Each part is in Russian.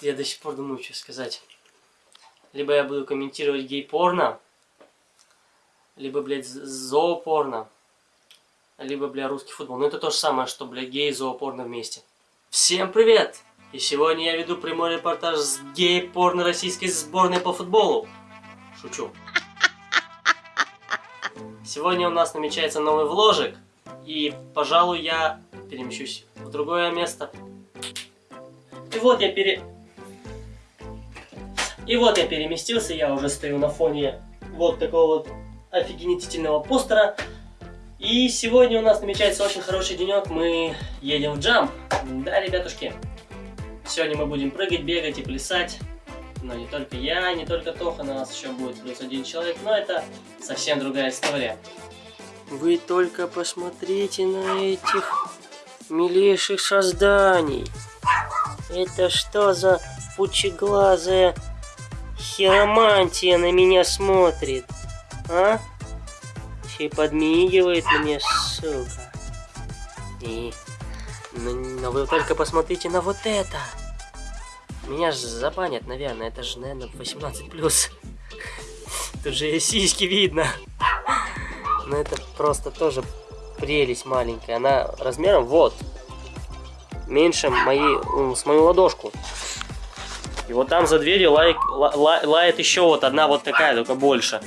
Я до сих пор думаю, что сказать. Либо я буду комментировать гей-порно, либо, блядь, зоопорно, либо, бля, русский футбол. Но это то же самое, что, бля, гей и зоопорно вместе. Всем привет! И сегодня я веду прямой репортаж с гей-порно российской сборной по футболу. Шучу. Сегодня у нас намечается новый вложек, и, пожалуй, я перемещусь в другое место. И вот я пере... И вот я переместился, я уже стою на фоне вот такого вот офигенительного постера. И сегодня у нас намечается очень хороший денек, мы едем в джамп. Да, ребятушки? Сегодня мы будем прыгать, бегать и плясать. Но не только я, не только Тоха, на нас еще будет плюс один человек, но это совсем другая история. Вы только посмотрите на этих милейших созданий. Это что за пучеглазая хиромантия на меня смотрит? А? Еще и подмигивает мне, сука. И... Но, но вы только посмотрите на вот это. Меня же забанят, наверное. Это же, наверное, 18+. Тут же сиськи видно. Но это просто тоже прелесть маленькая. Она размером вот. Меньше моей, с мою ладошку. И вот там за дверью лай, ла, лает еще вот одна вот такая, только больше.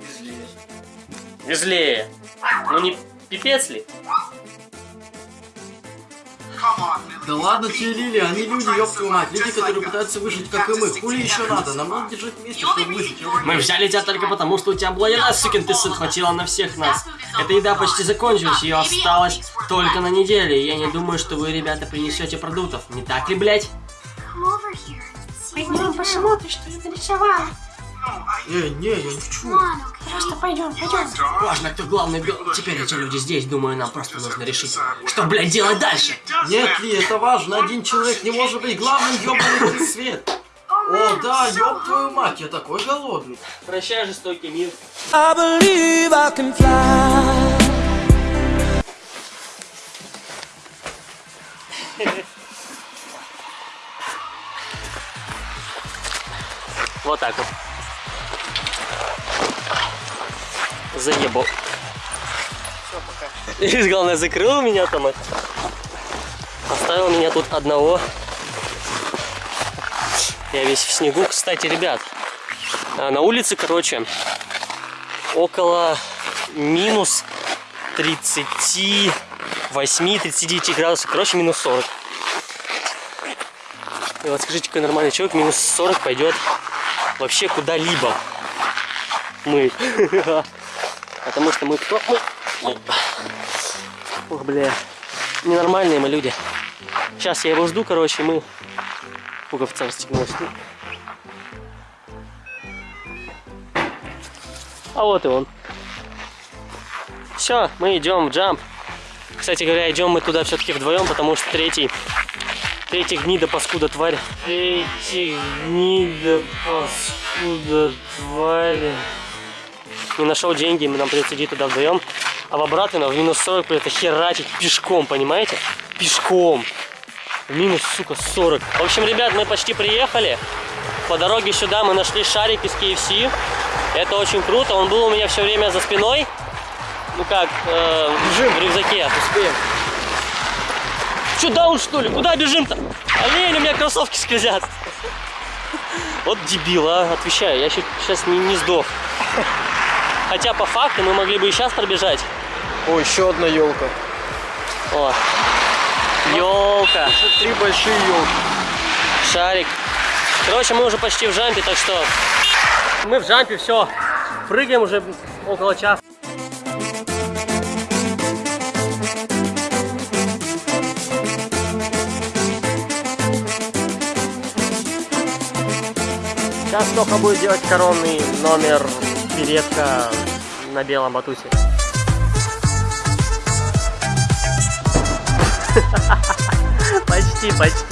Везлее. Везлее. Ну не пипец ли? Да ладно тебе, Лили, они люди, ёб мать. Люди, которые пытаются выжить, как и мы. Хули еще надо? Нам надо держать вместе, чтобы выжить. Мы взяли тебя только потому, что у тебя была еда, сукин ты сын, хватило на всех нас. Эта еда почти закончилась, ее осталось только на неделю. И я не думаю, что вы, ребята, принесете продуктов. Не так ли, блять? Пойдем посмотрим, что я нарисовала. Не, не, я не хочу. Просто пойдем, пойдем. Важно, кто главный бил. Теперь эти люди здесь, думаю, нам просто нужно решить, что, блядь, делать дальше. Нет ли, это важно. Один человек не может быть главным, ёбаный свет. О, да, ёб твою мать, я такой голодный. Прощай, жестокий мир. I believe I can fly. Вот так вот. Заебал. И главное, закрыл меня там. это. Оставил меня тут одного. Я весь в снегу. Кстати, ребят, а, на улице, короче, около минус 38-39 градусов. Короче, минус 40. И вот скажите, какой нормальный человек минус 40 пойдет вообще куда-либо. Мы. Потому что мы кто? Мы. Ох, бля. Ненормальные мы люди. Сейчас я его жду, короче, мы пуговца расстегнулась. А вот и он. Все, мы идем в джамп. Кстати говоря, идем мы туда все-таки вдвоем, потому что третий, третий гнида паскуда тварь. Третий гнида паскуда тварь. Не нашел деньги, нам придется идти туда вдвоем. А в обратно в минус 40 придется херачить пешком, понимаете? Пешком. В минус, сука, 40. В общем, ребят, мы почти приехали. По дороге сюда мы нашли шарик из KFC. Это очень круто. Он был у меня все время за спиной. Ну как, э, бежим в рюкзаке. Успеем. Че, даун что ли? Куда бежим-то? Олень, у меня кроссовки скользят. Вот дебил, а, отвечаю. Я сейчас не, не сдох. Хотя по факту мы могли бы и сейчас пробежать. О, еще одна елка. О, елка. Три большие елки. Шарик. Короче, мы уже почти в джампе, так что мы в джампе, все. Прыгаем уже около часа. Сейчас Тоха будет делать коронный номер пиретка на белом батуте. Почти, почти.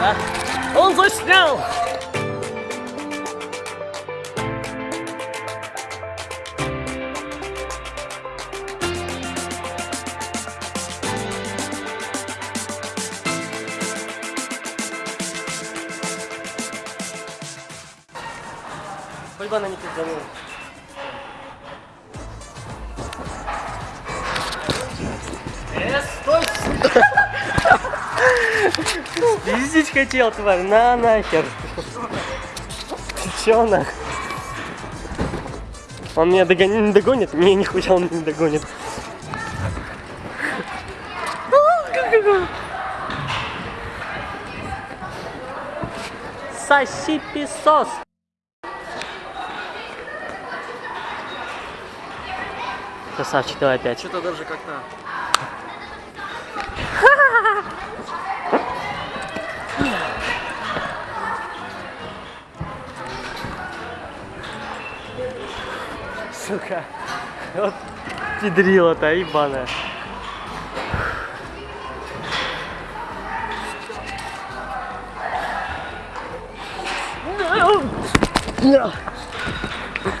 Да? Он заснял! Хоть бы она не. Э, стой! Пиздить хотел, тварь, на нахер. Ты чё нах? Он меня догонит, не догонит? Не, нихуя он не догонит. Соси песос. Красавчик, давай опять. Что-то даже как-то... Сука. Вот педрила-то, ебаная.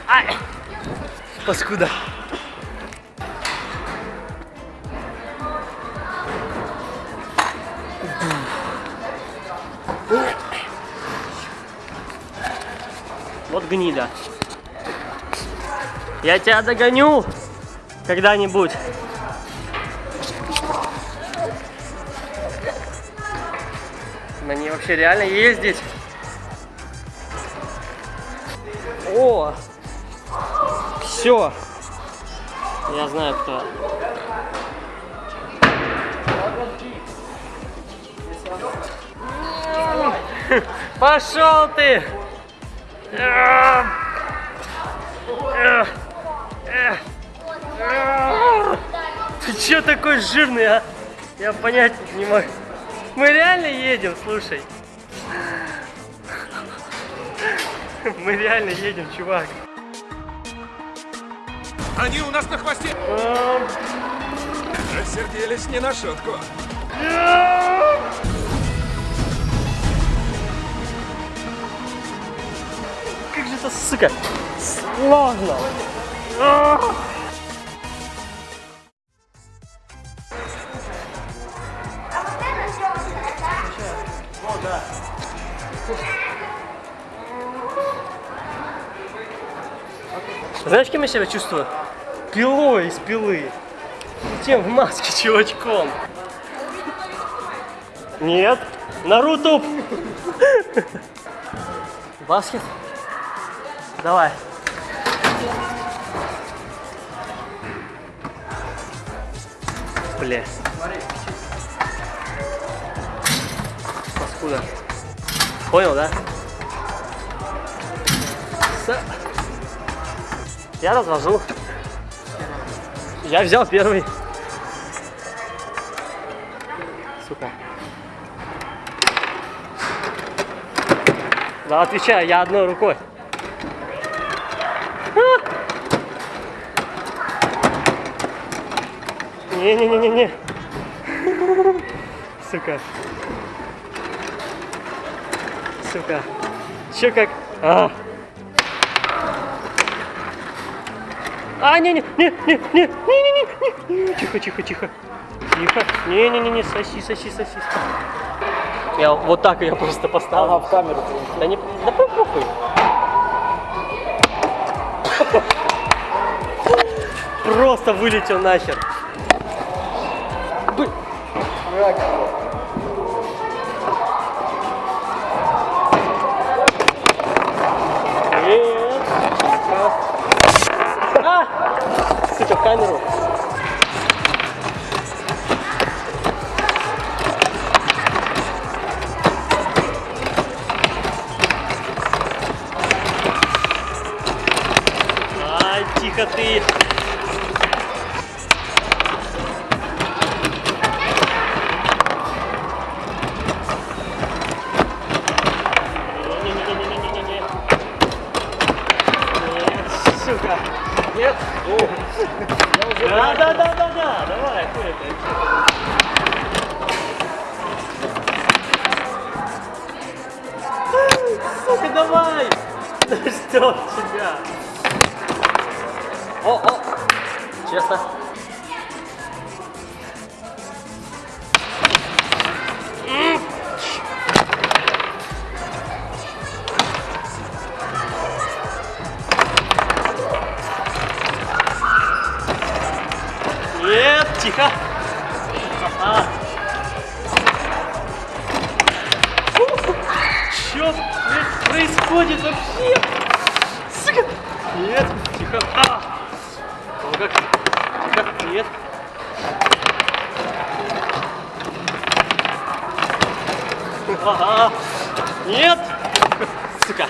Ай! Паскуда. Вот гнида. Я тебя догоню когда-нибудь. На ней вообще реально ездить. О! Все. Я знаю, кто. Пошел ты! Ты че такой жирный, а? Я понять не могу. Мы реально едем, слушай. Мы реально едем, чувак. Они у нас на хвосте! Рассердились не на шутку. Сука, сложно. Знаешь, кем я себя чувствую? Пилой из пилы. И Тем в маске чувачком. Нет. Наруто. Баскет. Давай. Бля. Паскуда. Понял, да? С- Я развожу. Я взял первый. Сука. Да, отвечаю, я одной рукой. Не-не-не-не-не. Сука. Сука. Чё как? А. А, не, не, не, не, не, не, не, не, не, тихо, тихо, тихо, тихо, не, не, не, не, соси, соси, соси. Я вот так я просто поставил. Ага, в камеру. Да не, да похуй. Просто вылетел нахер. Бы- Нет. А! Сука, в камеру. Ай, тихо ты. Сука. Нет. Да, да, да, да, да. Давай, хуй это. Сука, давай. Да ждет тебя. О, о. Честно. Что происходит вообще? Сука. Нет, тихо. А. Как? Тихо, нет. Ага. Нет. Сука.